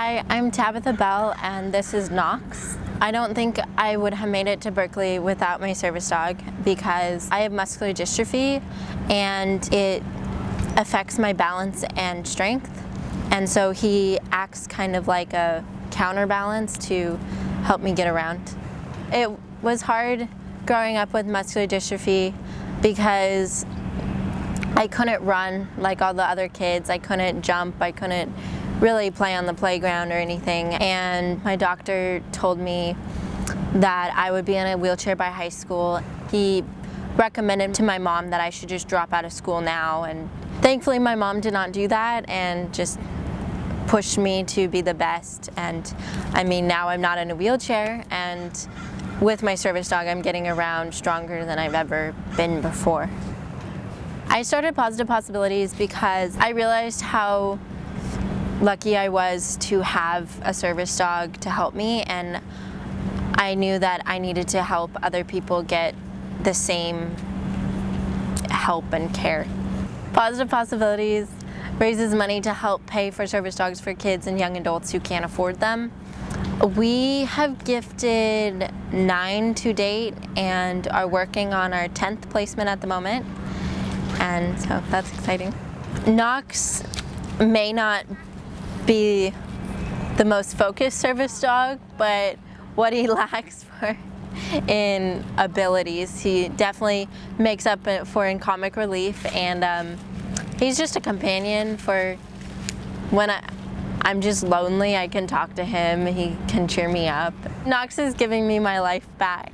Hi, I'm Tabitha Bell and this is Knox. I don't think I would have made it to Berkeley without my service dog because I have muscular dystrophy and it affects my balance and strength. And so he acts kind of like a counterbalance to help me get around. It was hard growing up with muscular dystrophy because I couldn't run like all the other kids. I couldn't jump. I couldn't really play on the playground or anything. And my doctor told me that I would be in a wheelchair by high school. He recommended to my mom that I should just drop out of school now. And thankfully my mom did not do that and just pushed me to be the best. And I mean, now I'm not in a wheelchair and with my service dog, I'm getting around stronger than I've ever been before. I started Positive Possibilities because I realized how lucky I was to have a service dog to help me and I knew that I needed to help other people get the same help and care. Positive Possibilities raises money to help pay for service dogs for kids and young adults who can't afford them. We have gifted nine to date and are working on our 10th placement at the moment and so that's exciting. Knox may not be the most focused service dog, but what he lacks for in abilities, he definitely makes up for in comic relief, and um, he's just a companion for when I, I'm just lonely, I can talk to him, he can cheer me up. Knox is giving me my life back.